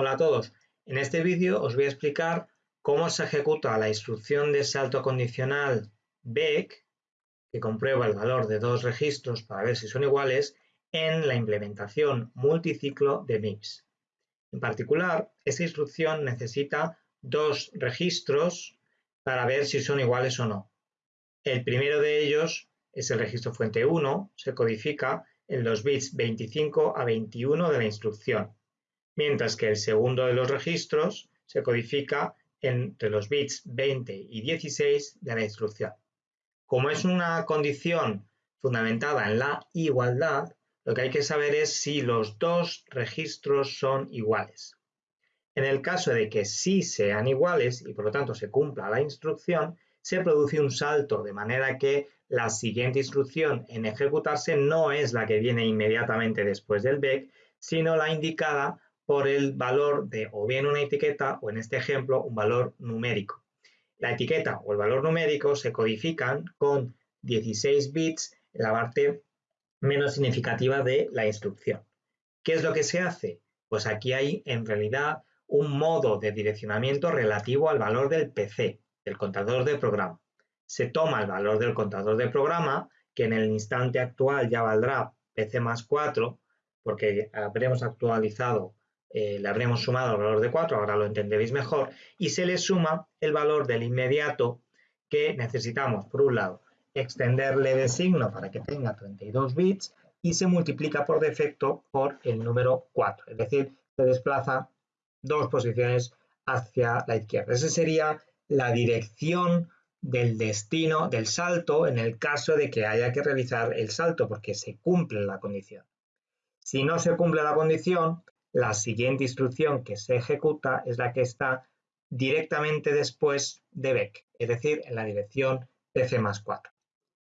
Hola a todos, en este vídeo os voy a explicar cómo se ejecuta la instrucción de salto condicional BEC, que comprueba el valor de dos registros para ver si son iguales, en la implementación multiciclo de MIPS. En particular, esta instrucción necesita dos registros para ver si son iguales o no. El primero de ellos es el registro fuente 1, se codifica en los bits 25 a 21 de la instrucción mientras que el segundo de los registros se codifica entre los bits 20 y 16 de la instrucción. Como es una condición fundamentada en la igualdad, lo que hay que saber es si los dos registros son iguales. En el caso de que sí sean iguales y por lo tanto se cumpla la instrucción, se produce un salto de manera que la siguiente instrucción en ejecutarse no es la que viene inmediatamente después del BEC, sino la indicada por el valor de o bien una etiqueta o en este ejemplo un valor numérico. La etiqueta o el valor numérico se codifican con 16 bits en la parte menos significativa de la instrucción. ¿Qué es lo que se hace? Pues aquí hay en realidad un modo de direccionamiento relativo al valor del PC, del contador de programa. Se toma el valor del contador de programa, que en el instante actual ya valdrá PC más 4, porque habremos actualizado eh, le habremos sumado el valor de 4, ahora lo entenderéis mejor, y se le suma el valor del inmediato que necesitamos, por un lado, extenderle de signo para que tenga 32 bits y se multiplica por defecto por el número 4, es decir, se desplaza dos posiciones hacia la izquierda. Esa sería la dirección del destino del salto en el caso de que haya que realizar el salto porque se cumple la condición. Si no se cumple la condición, la siguiente instrucción que se ejecuta es la que está directamente después de BEC, es decir, en la dirección PC más 4.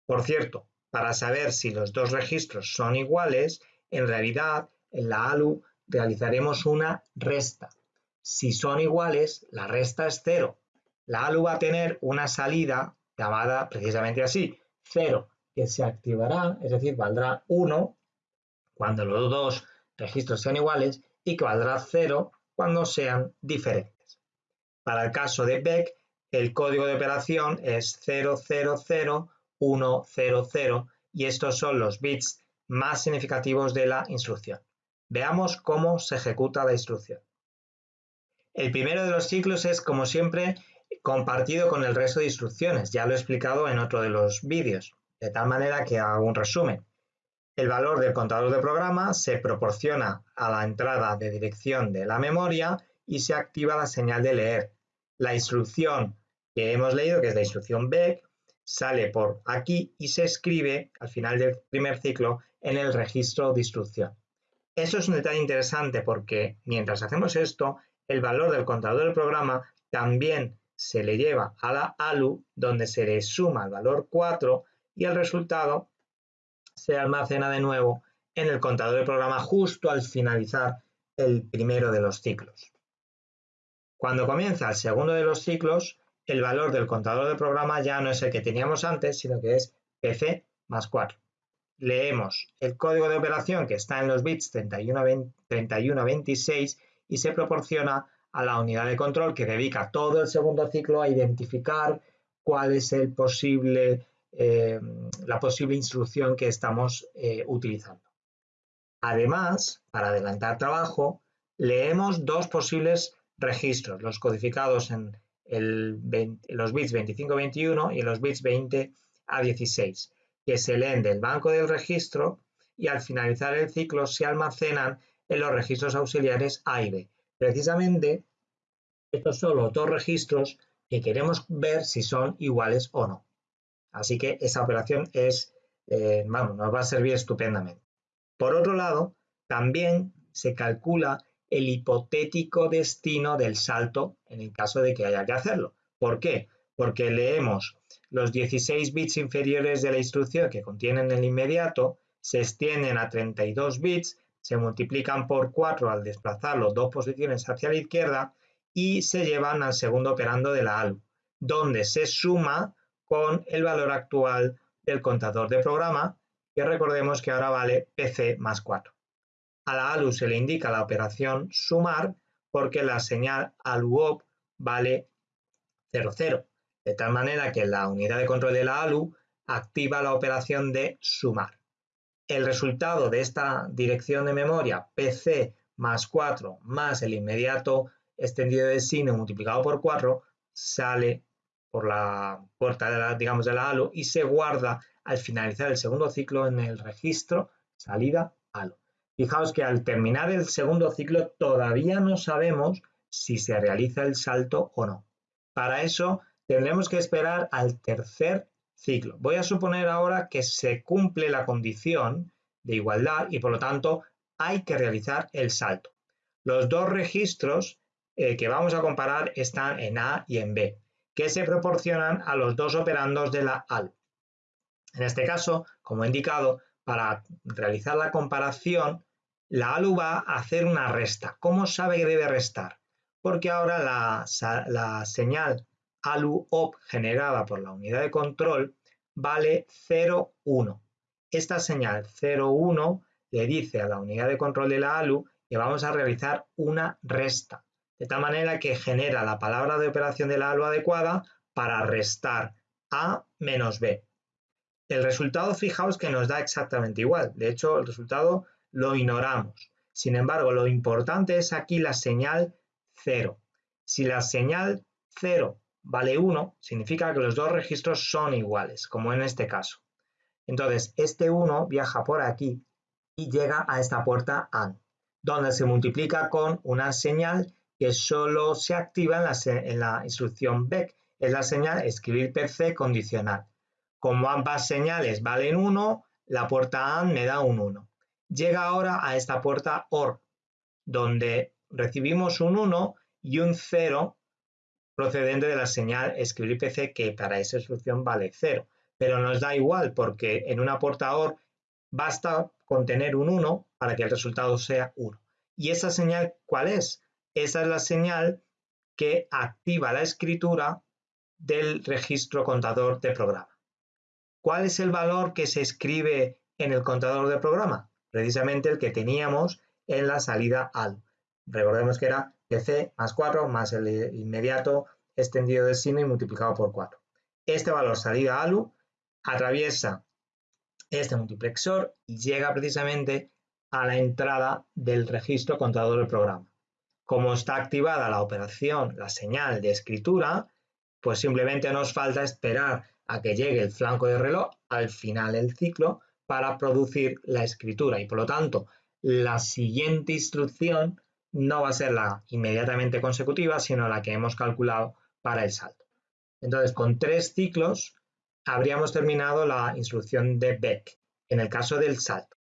Por cierto, para saber si los dos registros son iguales, en realidad en la ALU realizaremos una resta. Si son iguales, la resta es cero. La ALU va a tener una salida llamada precisamente así, 0, que se activará, es decir, valdrá 1 cuando los dos registros sean iguales y que valdrá 0 cuando sean diferentes. Para el caso de BEC, el código de operación es 000100 y estos son los bits más significativos de la instrucción. Veamos cómo se ejecuta la instrucción. El primero de los ciclos es, como siempre, compartido con el resto de instrucciones. Ya lo he explicado en otro de los vídeos, de tal manera que hago un resumen. El valor del contador de programa se proporciona a la entrada de dirección de la memoria y se activa la señal de leer. La instrucción que hemos leído, que es la instrucción BEC, sale por aquí y se escribe al final del primer ciclo en el registro de instrucción. Eso es un detalle interesante porque mientras hacemos esto, el valor del contador del programa también se le lleva a la ALU, donde se le suma el valor 4 y el resultado se almacena de nuevo en el contador de programa justo al finalizar el primero de los ciclos. Cuando comienza el segundo de los ciclos, el valor del contador de programa ya no es el que teníamos antes, sino que es PC más 4. Leemos el código de operación que está en los bits 31 a 26 y se proporciona a la unidad de control que dedica todo el segundo ciclo a identificar cuál es el posible eh, la posible instrucción que estamos eh, utilizando. Además, para adelantar trabajo, leemos dos posibles registros, los codificados en, los bits 25-21 y los bits 20 a 16, que se leen del banco del registro y al finalizar el ciclo se almacenan en los registros auxiliares A y B. Precisamente, estos son los dos registros que queremos ver si son iguales o no. Así que esa operación es, eh, vamos, nos va a servir estupendamente. Por otro lado, también se calcula el hipotético destino del salto en el caso de que haya que hacerlo. ¿Por qué? Porque leemos los 16 bits inferiores de la instrucción que contienen el inmediato, se extienden a 32 bits, se multiplican por 4 al desplazarlo dos posiciones hacia la izquierda y se llevan al segundo operando de la ALU, donde se suma con el valor actual del contador de programa, que recordemos que ahora vale PC más 4. A la ALU se le indica la operación sumar porque la señal ALU vale 00, de tal manera que la unidad de control de la ALU activa la operación de sumar. El resultado de esta dirección de memoria PC más 4 más el inmediato extendido de signo multiplicado por 4 sale por la puerta de la, digamos, de la ALU y se guarda al finalizar el segundo ciclo en el registro salida ALU. Fijaos que al terminar el segundo ciclo todavía no sabemos si se realiza el salto o no. Para eso tendremos que esperar al tercer ciclo. Voy a suponer ahora que se cumple la condición de igualdad y por lo tanto hay que realizar el salto. Los dos registros eh, que vamos a comparar están en A y en B, que se proporcionan a los dos operandos de la AL. En este caso, como he indicado, para realizar la comparación, la ALU va a hacer una resta. ¿Cómo sabe que debe restar? Porque ahora la, la señal ALU-OP generada por la unidad de control vale 0,1. Esta señal 0,1 le dice a la unidad de control de la ALU que vamos a realizar una resta, de tal manera que genera la palabra de operación de la ALU adecuada para restar A menos B. El resultado, fijaos que nos da exactamente igual. De hecho, el resultado lo ignoramos. Sin embargo, lo importante es aquí la señal 0. Si la señal 0 vale 1, significa que los dos registros son iguales, como en este caso. Entonces, este 1 viaja por aquí y llega a esta puerta AND, donde se multiplica con una señal que solo se activa en la, instrucción BEC, es la señal escribir PC condicional. Como ambas señales valen 1, la puerta AND me da un 1. Llega ahora a esta puerta OR, donde recibimos un 1 y un 0 procedente de la señal escribir PC que para esa instrucción vale 0. Pero nos da igual porque en una puerta OR basta contener un 1 para que el resultado sea 1. ¿Y esa señal cuál es? Esa es la señal que activa la escritura del registro contador de programa. ¿Cuál es el valor que se escribe en el contador de programa? Precisamente el que teníamos en la salida ALU. Recordemos que era PC más 4 más el inmediato extendido de signo y multiplicado por 4. Este valor salida ALU atraviesa este multiplexor y llega precisamente a la entrada del registro contador del programa. Como está activada la operación, la señal de escritura, pues simplemente nos falta esperar a que llegue el flanco de reloj al final del ciclo para producir la escritura y por lo tanto la siguiente instrucción no va a ser la inmediatamente consecutiva sino la que hemos calculado para el salto. Entonces con tres ciclos habríamos terminado la instrucción de Beck en el caso del salto.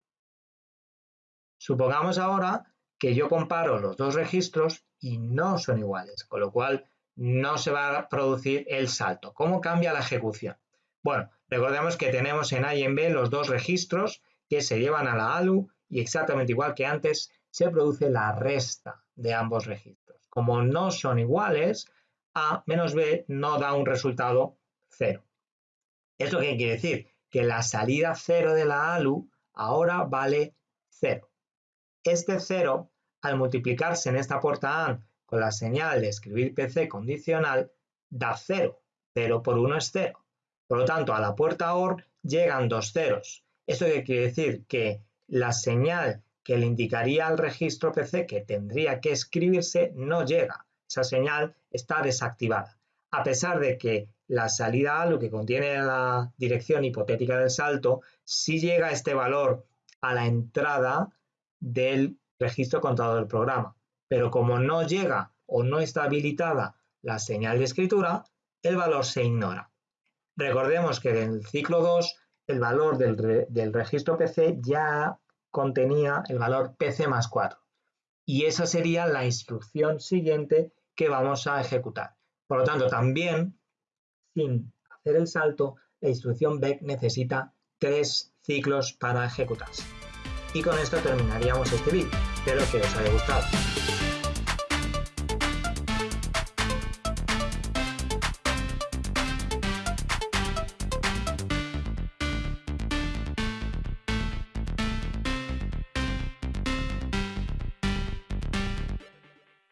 Supongamos ahora que yo comparo los dos registros y no son iguales, con lo cual no se va a producir el salto. ¿Cómo cambia la ejecución? Bueno, recordemos que tenemos en A y en B los dos registros que se llevan a la ALU y exactamente igual que antes se produce la resta de ambos registros. Como no son iguales, A menos B no da un resultado cero. ¿Esto qué quiere decir? Que la salida cero de la ALU ahora vale cero. Este cero, al multiplicarse en esta puerta AND con la señal de escribir PC condicional da 0. 0 por 1 es 0. Por lo tanto, a la puerta OR llegan dos ceros. ¿Esto quiere decir? Que la señal que le indicaría al registro PC que tendría que escribirse no llega. Esa señal está desactivada. A pesar de que la salida ALU que contiene la dirección hipotética del salto, sí llega este valor a la entrada del registro contador del programa pero como no llega o no está habilitada la señal de escritura, el valor se ignora. Recordemos que en el ciclo 2 el valor del, registro PC ya contenía el valor PC más 4 y esa sería la instrucción siguiente que vamos a ejecutar. Por lo tanto, también sin hacer el salto, la instrucción BEC necesita tres ciclos para ejecutarse. Y con esto terminaríamos este vídeo. Espero que os haya gustado.